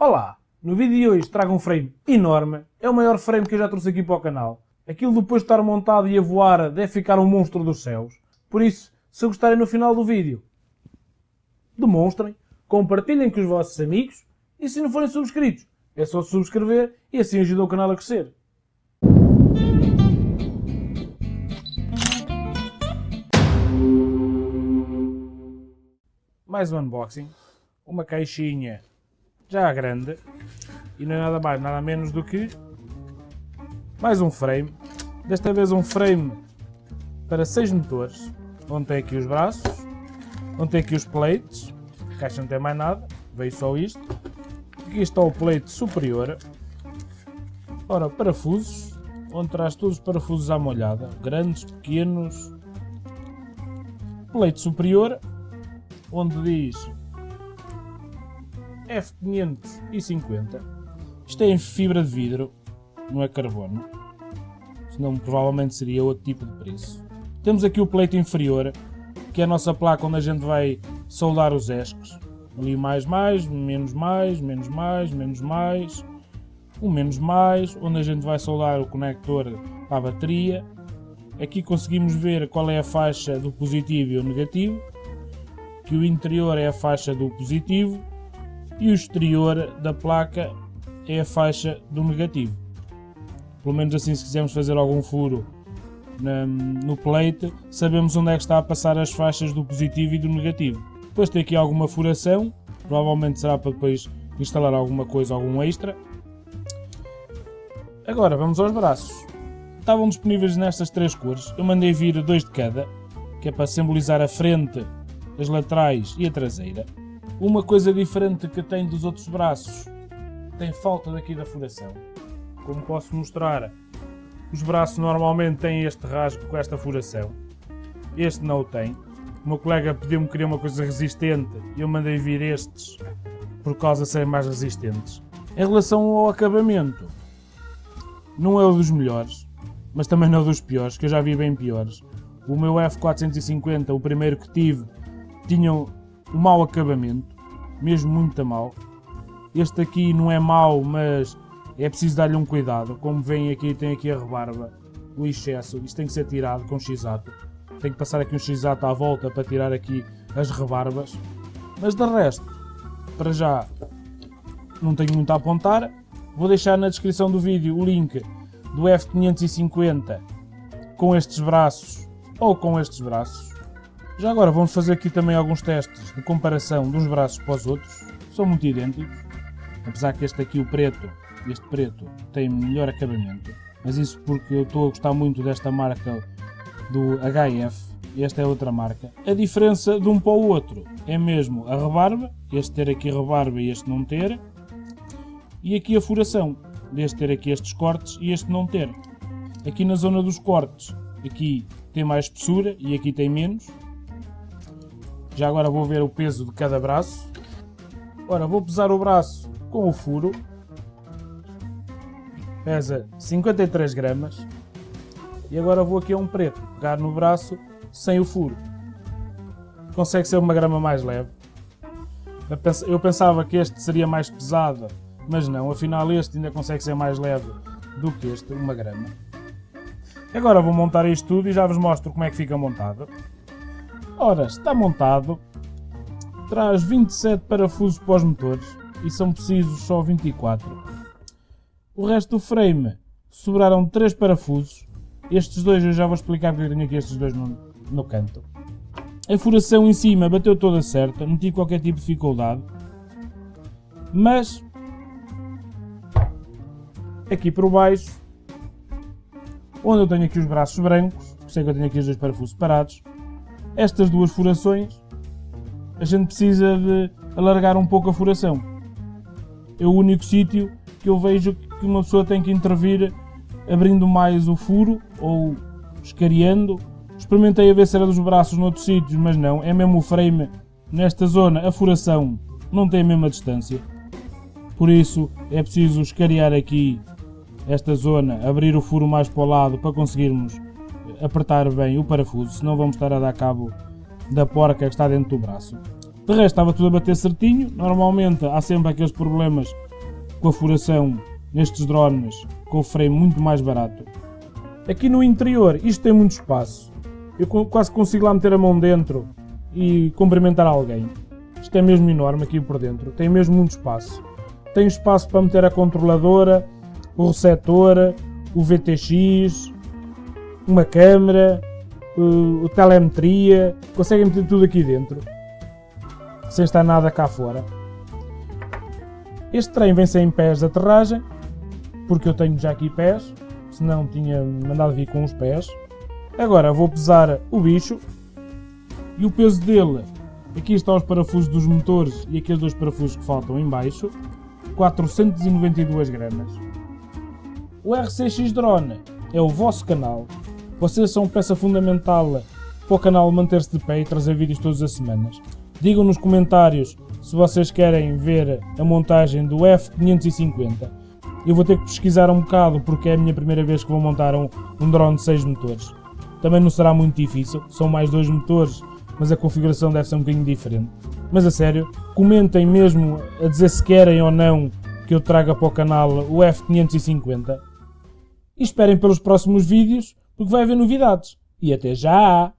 Olá! No vídeo de hoje trago um frame enorme, é o maior frame que eu já trouxe aqui para o canal. Aquilo depois de estar montado e a voar deve ficar um monstro dos céus. Por isso, se gostarem no final do vídeo, demonstrem, compartilhem com os vossos amigos e se não forem subscritos, é só subscrever e assim ajuda o canal a crescer. Mais um unboxing, uma caixinha já grande. E não é nada mais, nada menos do que mais um frame, desta vez um frame para 6 motores, onde tem aqui os braços, onde tem aqui os plates, a caixa não tem mais nada, veio só isto, aqui está o plate superior, ora parafusos, onde traz todos os parafusos à molhada, grandes, pequenos, plate superior, onde diz F550. Isto é em fibra de vidro, não é carbono. Senão provavelmente seria outro tipo de preço. Temos aqui o pleito inferior, que é a nossa placa onde a gente vai soldar os esques. Ali mais mais, menos mais, menos mais, menos mais, um menos mais, onde a gente vai soldar o conector a bateria. Aqui conseguimos ver qual é a faixa do positivo e o negativo, que o interior é a faixa do positivo e o exterior da placa é a faixa do negativo. Pelo menos assim se quisermos fazer algum furo na, no plate, sabemos onde é que está a passar as faixas do positivo e do negativo. Depois tem aqui alguma furação, provavelmente será para depois instalar alguma coisa, algum extra. Agora vamos aos braços. Estavam disponíveis nestas três cores, eu mandei vir dois de cada, que é para simbolizar a frente, as laterais e a traseira. Uma coisa diferente que tem dos outros braços, tem falta daqui da furação. Como posso mostrar, os braços normalmente têm este rasgo com esta furação. Este não o tem. O meu colega pediu-me que queria uma coisa resistente e eu mandei vir estes por causa de serem mais resistentes. Em relação ao acabamento, não é o dos melhores, mas também não é dos piores, que eu já vi bem piores. O meu F450, o primeiro que tive, tinha o mau acabamento, mesmo muito mal. Este aqui não é mau, mas é preciso dar-lhe um cuidado. Como veem aqui, tem aqui a rebarba, o excesso, isto tem que ser tirado com x-ato. Tem que passar aqui um x-ato à volta para tirar aqui as rebarbas. Mas de resto, para já, não tenho muito a apontar. Vou deixar na descrição do vídeo o link do F550 com estes braços ou com estes braços já agora vamos fazer aqui também alguns testes de comparação de uns braços para os outros. São muito idênticos, apesar que este aqui, o preto, este preto, tem melhor acabamento. Mas isso porque eu estou a gostar muito desta marca do HF, esta é outra marca. A diferença de um para o outro é mesmo a rebarba, este ter aqui rebarba e este não ter. E aqui a furação, deste ter aqui estes cortes e este não ter. Aqui na zona dos cortes, aqui tem mais espessura e aqui tem menos. Já agora vou ver o peso de cada braço. Ora, vou pesar o braço com o furo. Pesa 53 gramas. E agora vou aqui a um preto, pegar no braço sem o furo. Consegue ser uma grama mais leve. Eu pensava que este seria mais pesado, mas não, afinal este ainda consegue ser mais leve do que este, uma grama. Agora vou montar isto tudo e já vos mostro como é que fica montado. Ora, está montado, traz 27 parafusos para os motores e são precisos só 24. O resto do frame sobraram 3 parafusos, estes dois eu já vou explicar porque eu tenho aqui estes dois no, no canto. A furação em cima bateu toda certa, não tive qualquer tipo de dificuldade, mas aqui por baixo, onde eu tenho aqui os braços brancos, sei que eu tenho aqui os dois parafusos separados, estas duas furações, a gente precisa de alargar um pouco a furação. É o único sítio que eu vejo que uma pessoa tem que intervir abrindo mais o furo ou escariando. Experimentei a ver se era dos braços noutros sítios, mas não, é mesmo o frame nesta zona, a furação não tem a mesma distância. Por isso é preciso escariar aqui esta zona, abrir o furo mais para o lado para conseguirmos apertar bem o parafuso, senão vamos estar a dar cabo da porca que está dentro do braço. De resto estava tudo a bater certinho, normalmente há sempre aqueles problemas com a furação nestes drones com o freio muito mais barato. Aqui no interior isto tem muito espaço. Eu quase consigo lá meter a mão dentro e cumprimentar alguém. Isto é mesmo enorme aqui por dentro, tem mesmo muito espaço. Tem espaço para meter a controladora, o receptor, o VTX, uma câmera, o, o telemetria, conseguem meter tudo aqui dentro, sem estar nada cá fora. Este trem vem sem pés de aterragem, porque eu tenho já aqui pés, senão tinha mandado vir com os pés. Agora vou pesar o bicho e o peso dele, aqui estão os parafusos dos motores e aqueles dois parafusos que faltam em baixo, 492 gramas. O RCX Drone é o vosso canal, vocês são peça fundamental para o canal manter-se de pé e trazer vídeos todas as semanas. Digam nos comentários se vocês querem ver a montagem do F550. Eu vou ter que pesquisar um bocado porque é a minha primeira vez que vou montar um, um drone de 6 motores. Também não será muito difícil, são mais dois motores, mas a configuração deve ser um bocadinho diferente. Mas a sério, comentem mesmo a dizer se querem ou não que eu traga para o canal o F550. E esperem pelos próximos vídeos porque vai haver novidades. E até já!